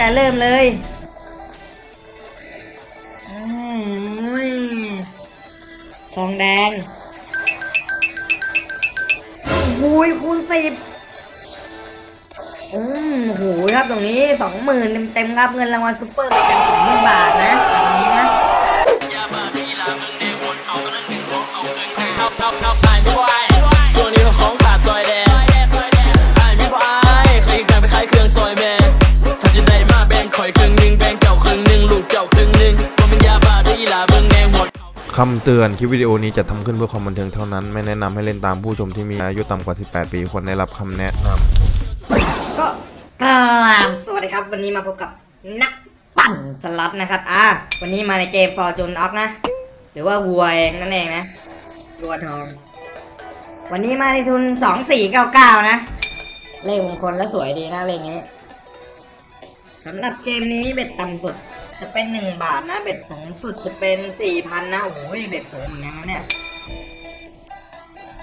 แต่เริ่มเลยอ้ยทองแดงวุ้ยคูณสิบอืมหูยครับตรงนี้สองหมื่นเต็มๆครับเงินรางวัลซุปเปอร์ไปกาสองหมื่นบาทนะแบบนี้นะ คำเตือนคลิปวิดีโอนี้จะทำขึ้นเพื่อความบันเทิงเท่านั้น ไม่แนะนำให้เล่นตามผู้ชมที่มีอายุต่ำกว่า 18 ปีควรได้รับคำแนะนำก็กราบสวัสดีครับ วันนี้มาพบกับนักปั่นสล็อตนะครับ อะวันนี้มาในเกม Fortune Ox นะ หรือว่าวัวเองนั่นเองนะวัวทอง วันนี้มาในทุน 2499 นะ เลขมงคลแล้วสวยดีนะเลขนี้สำหรับเกมนี้เบ็ดต่ำสุด จะเป็น1บาทนะเบ็ดสูงสุดจะเป็น4,000นนะโอ้โหเบ็ดสูงเหมือนกันนะเนี่ย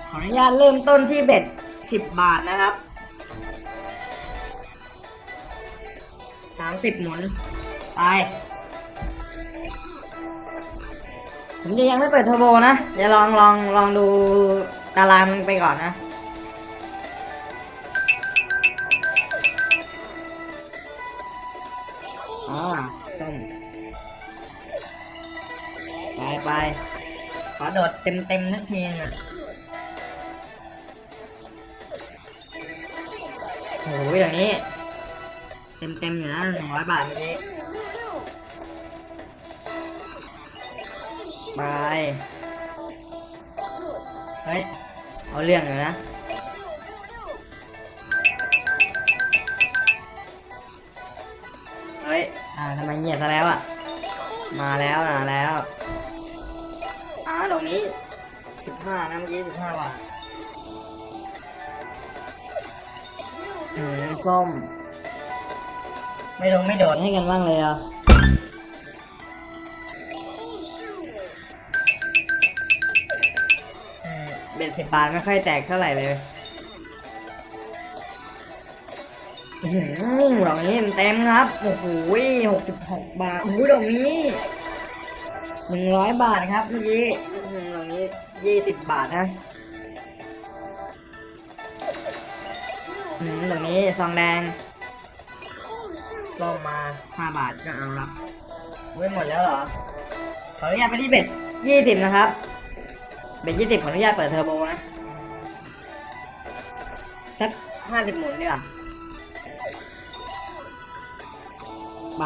ขออนุญาตเริ่มต้นที่เบ็ด10บาทนะครับสามสิบหมุนไปผมจะยังไม่เปิดเทอร์โบนะเดี๋ยวลองลองลองดูตารางไปก่อนนะ โดดเต็มเต็มๆทักทีนึงอะโอ้ยอย่างนี้ เต็มเต็มอยู่นะหนึ่งร้อยบาทเมื่อกี้ไปเฮ้ย เอาเรื่องอยู่นะเฮ้ย อ่าทำไมเงียบซะแล้วอะ มาแล้วมาแล้ว รงนี้สิบห้านะเมื่อกี้สิบห้าบาทอืมส้ม ไม่ลงไม่โดดให้กันบ้างเลยเหรอะเบ็ดสิบบาทไม่ค่อยแตกเท่าไหร่เลยอื้อหือดอกนี้เต็มครับ โอ้โหหกสิบหกบาทโอ้โหดอกนี้ หนึ่งร้อยบาทครับเมื่อกี้อื้อหือดอกนี้ยี่สิบบาทนะอืมดอกนี้ซองแดงส้มมาห้าบาทก็เอาละเว้ยหมดแล้วเหรอ ขออนุญาตไปที่ bet ยี่สิบนะครับ bet ยี่สิบขออนุญาตเปิดเทอร์โบนะสักห้าสิบหมุนดีกว่าไป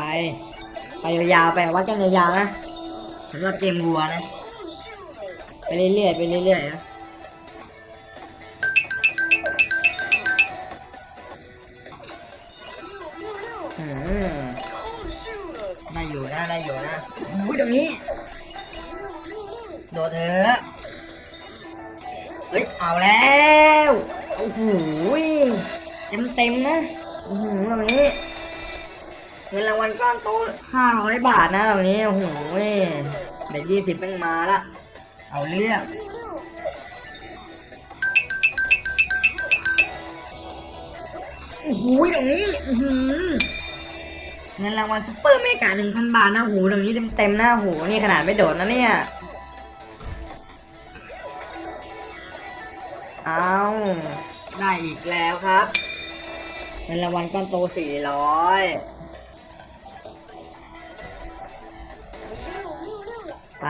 ไปยาวๆไปวัดกันยาวๆนะ สำหรับเกมวัวนะ ไปเรื่อยๆไปเรื่อยๆนะอืมได้อยู่นะได้อยู่นะอุ้ยตรงนี้ โดดเถอะเฮ้ย เอาแล้ว โอ้โหเต็มเต็มๆนะอือหือตรงนี้ เงินรางวัลก้อนโตห้าร้อยบาทนะตรงนี้โอ้โหเด็ดยี่สิบแม่งมาละเอาเรื่องโอ้โหตรงนี้เงินรางวัลซุปเปอร์เมกาหนึ่งพันบาทนะโอ้โหตรงนี้เต็มๆนะโหนี่ขนาดไม่โดดนะเนี่ยเอาได้อีกแล้วครับเงินรางวัลก้อนโตสี่ร้อย ไป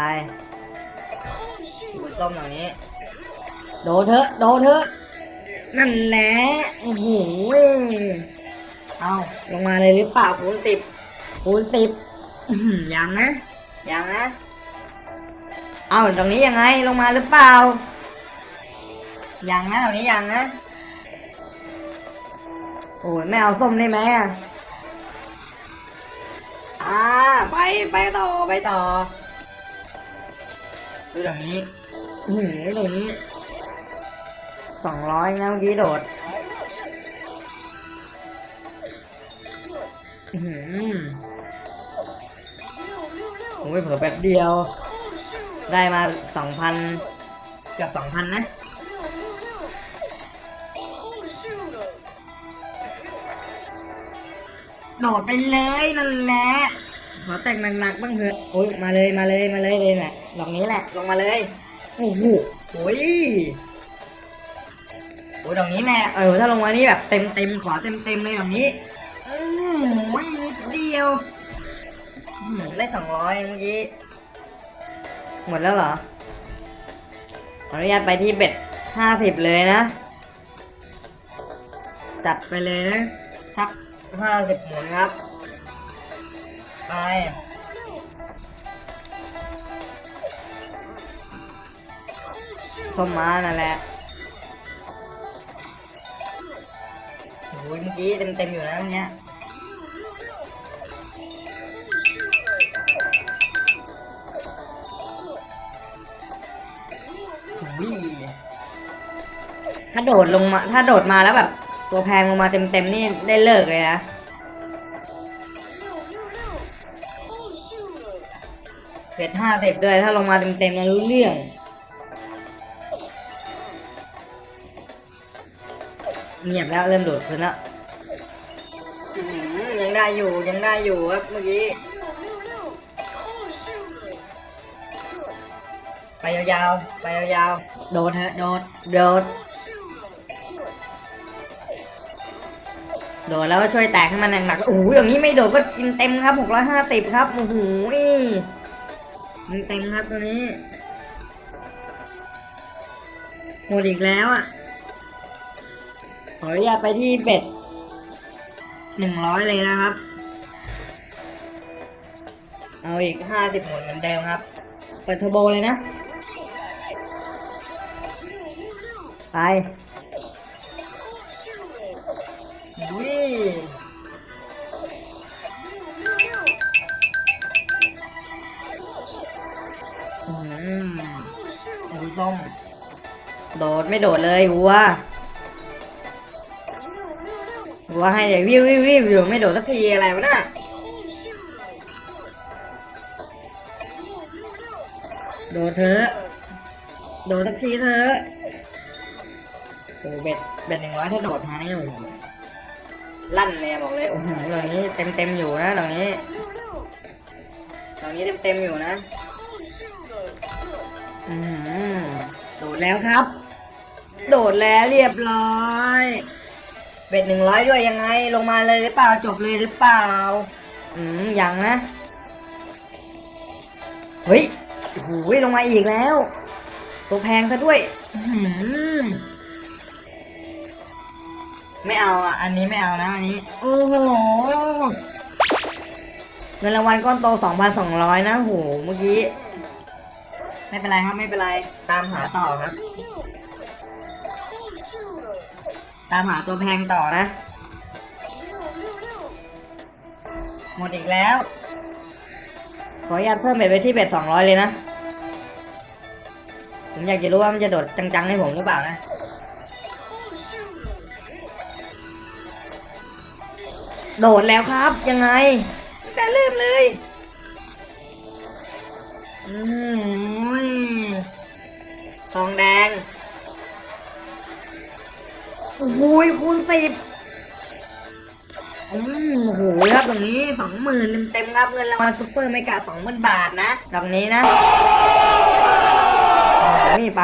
ดูส้มตรงนี้ โดดเถอะ โดดเถอะ นั่นแหละ โอ้โหเอาลงมาเลยหรือเปล่าคูณสิบคูณสิบอื้อหือยังนะ ยังนะ เอาตรงนี้ยังไง ลงมาหรือเปล่า ยังนะตรงนี้ยังนะ โอ้ยไม่เอาส้มได้ไหมอะอ่าไป ไปต่อ ไปต่อ ดูตรงนี้อื้อหือตรงนี้สองร้อยนะเมื่อกี้โดดหือโอ้ยเผื่อแป๊บเดียว ได้มาสองพันเกือบสองพันนะโดดไปเลยนั่นแหละ อแต่งหนักๆบ้างเถอะโอ้ยมาเลยมาเลยมาเลยเลยแหละดอกนี้แหละลงมาเลยโอ้โหโอ้ยโอ้ยดอกนี้แหละเออถ้าลงมานี่แบบเต็มเต็มขอเต็มเต็มเลยดอกนี้โอ้ยนิดเดียวได้สองร้อยเมื่อกี้หมดแล้วเหรอขออนุญาตไปที่เบ็ดห้าสิบเลยนะ จัดไปเลยนะทักห้าสิบหมุนครับ ไปส้มมานั่นแหละโอ้ยเมื่อกี้เต็มเต็มๆอยู่นะเมื่อกี้ยถ้าโดดลงมา ถ้าโดดมาแล้วแบบ ตัวแพงลงมาเต็มเต็มๆนี่ได้เลิกเลยนะ เป็ดห้าสิบด้วย ถ้าลงมาเต็มๆแล้วรู้เรื่อง เงียบแล้วเริ่มโดดขึ้นแล้วอื้อหือยังได้อยู่ยังได้อยู่ครับเมื่อกี้ ไปยาวๆ ไปยาวๆ โดดเถอะโดดโดดโดดแล้วก็ช่วยแตกให้มันหนักๆโอ้โหอย่างนี้ไม่โดดก็กินเต็มครับหกร้อยห้าสิบครับ โอ้โห มันเต็มครับตัวนี้หมดอีกแล้วอะ ขออนุญาตไปที่เบ็ดหนึ่งร้อยเลยนะครับ เอาอีกห้าสิบหมุนเหมือนเดิมครับ เปิดเทอร์โบเลยนะ ไป ไม่โดดเลยวัววัวให้เดี๋ยววิววิ่ววิวอยู่ไม่โดดสักทีอะไรวะน่ะโดดเถอะโดดสักทีเถอะโอ้เบ็ดเบ็ดหนึ่งร้อยถ้าโดดมาเนี่ยโอ้โหลั่นเลยบอกเลยโอ้โหตรงนี้เต็มเต็มอยู่นะตรงนี้ตรงนี้เต็มเต็มอยู่นะอืมโดดแล้วครับ โดดแล้วเรียบร้อยเบ็ดหนึ่งร้อยด้วยยังไง ลงมาเลยหรือเปล่าจบเลยหรือเปล่า อืมยังนะ เฮ้ยโอ้โหลงมาอีกแล้ว ตัวแพงซะด้วยอื้อหือไม่เอาอะ อันนี้ไม่เอานะอันนี้ โอ้โหเงินรางวัลก้อนโต2,200นะโหเมื่อกี้ ไม่เป็นไรครับไม่เป็นไร ตามหาต่อครับ ตามหาตัวแพงต่อนะ หมดอีกแล้ว ขออนุญาตเพิ่มเบ็ดไปที่เบ็ดสองร้อยเลยนะ ผมอยากจะรู้ว่ามันจะโดดจังๆให้ผมหรือเปล่านะโดดแล้วครับ ยังไง แต่เริ่มเลยอืมซองแดง โอ้โหคูณสิบอืมโอ้โหครับตรงนี้สองหมื่นเต็มๆครับเงินรางวัลซุปเปอร์ไมกะสองหมื่นบาทนะตรงนี้นะนี่ไป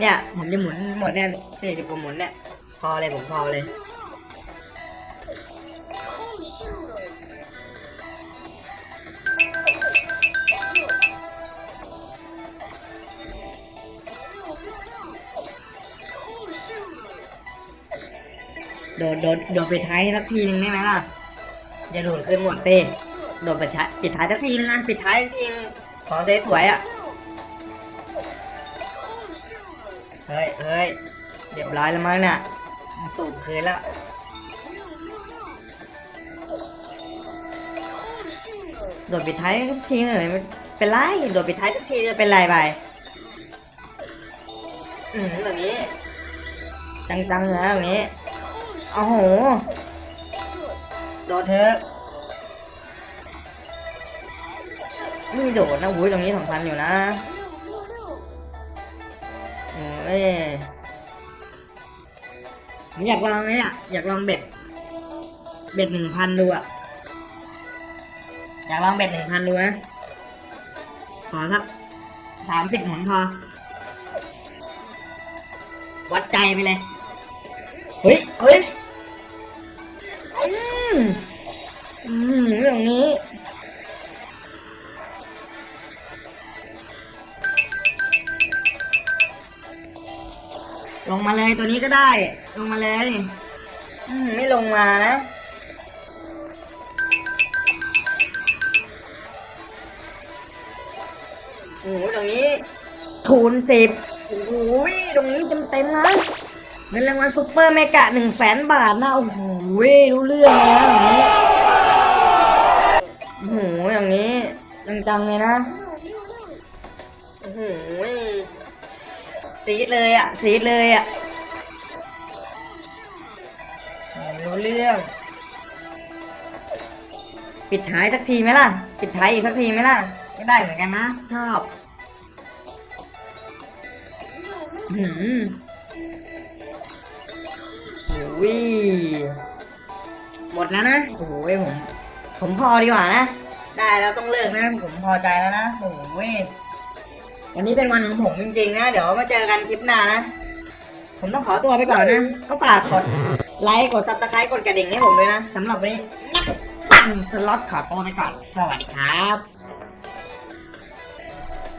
เนี่ย ผมจะหมุนหมดเนี่ยสี่สิบกว่าหมุนเนี่ย พอเลยผมพอเลย โดดโดดโดดไปท้ายสักทีหนึ่งได้ไหมล่ะอย่าโดดขึ้นหมดเต้โดดไปท้ายปิดท้ายสักทีนึงนะปิดท้ายสักทีนึงขอเซสวยอะเฮ้ยเฮ้ยเรียบร้อยแล้วมั้งเนี่ยสูบคืนแล้วโดดปิดท้ายสักทีเลยไม่เป็นไรโดดปิดท้ายสักทีจะเป็นไรไปอืมแบบนี้จังๆเลยแบบนี้ โอ้โหโดดเถอะไม่โดดนะอุ้ยตรงนี้สำคัญอยู่นะโอ้ยผมอยากลองไหมเนี่ยอยากลองเบ็ด เบ็ดหนึ่งพันดูอะอยากลองเบ็ดหนึ่งพันดูนะ ขอสักสามสิบหมุนพอ วัดใจไปเลย เฮ้ย เฮ้ย มอืมเรื่องนี้ลงมาเลยตัวนี้ก็ได้ ลงมาเลยอืมไม่ลงมานะโอ้โหตรงนี้คูณสิบโอ้โหตรงนี้เต็มเต็มๆนะเงินรางวัลซุปเปอร์เมกะหนึ่งแสนบาทนะโอ้โห ยรู้เรื่องเลยนะตรงนี้โอ้โหอย่างนี้จังๆเลยนะโอ้โหซีดเลยอะซีดเลยอะรู้เรื่อง ปิดท้ายสักทีไหมล่ะ ปิดท้ายอีกสักทีไหมล่ะก็ได้เหมือนกันนะ ชอบหืมโอ้ย หมดแล้วนะ โอ้โหผม ผมพอดีกว่านะ ได้แล้วต้องเลิกนะ ผมพอใจแล้วนะ โอ้ยวันนี้เป็นวันของผมจริงๆนะ เดี๋ยวมาเจอกันคลิปหน้านะ ผมต้องขอตัวไปก่อนนะ ก็ฝากกดไลค์ กด subscribe กดกระดิ่งให้ผมด้วยนะสำหรับวันนี้นักปั่นสล็อตขอตัวไปก่อน สวัสดีครับ